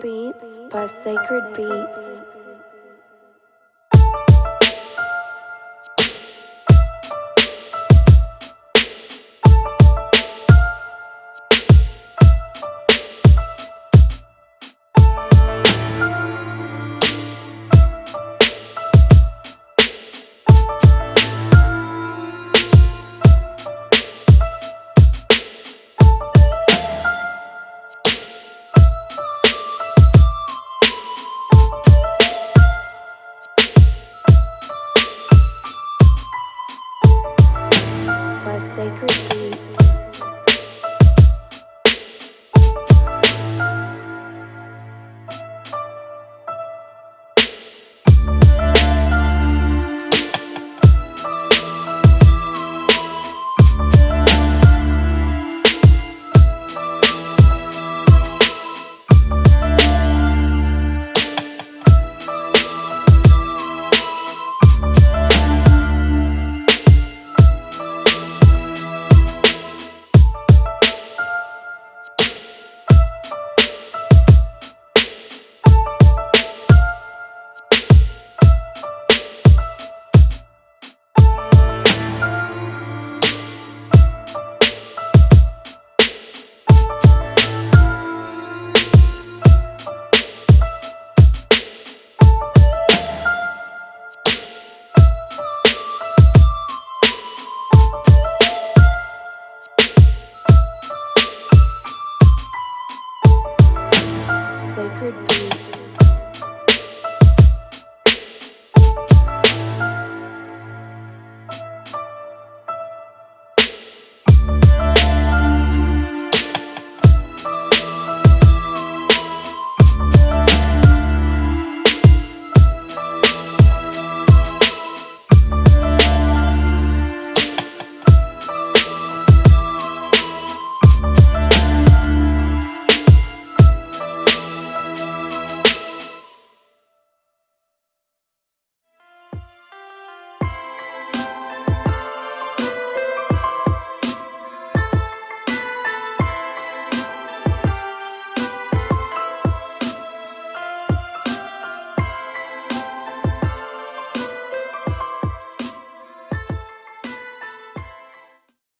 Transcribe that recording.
Beats by Sacred Beats. Sacred Beats. Sacred Beats.